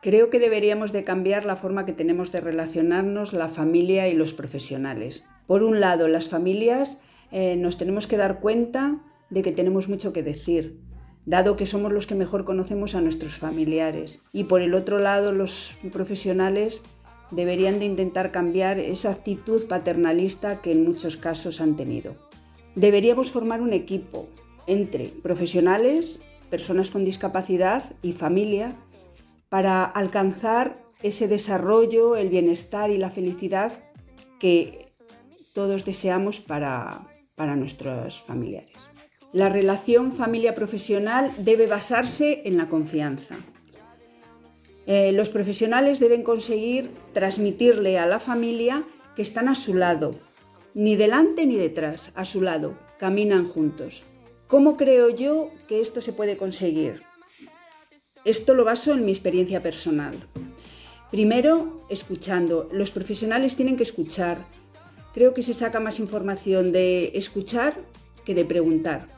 Creo que deberíamos de cambiar la forma que tenemos de relacionarnos la familia y los profesionales. Por un lado, las familias eh, nos tenemos que dar cuenta de que tenemos mucho que decir, dado que somos los que mejor conocemos a nuestros familiares. Y por el otro lado, los profesionales deberían de intentar cambiar esa actitud paternalista que en muchos casos han tenido. Deberíamos formar un equipo entre profesionales, personas con discapacidad y familia para alcanzar ese desarrollo, el bienestar y la felicidad que todos deseamos para, para nuestros familiares. La relación familia-profesional debe basarse en la confianza. Eh, los profesionales deben conseguir transmitirle a la familia que están a su lado, ni delante ni detrás, a su lado, caminan juntos. ¿Cómo creo yo que esto se puede conseguir? Esto lo baso en mi experiencia personal. Primero, escuchando. Los profesionales tienen que escuchar. Creo que se saca más información de escuchar que de preguntar.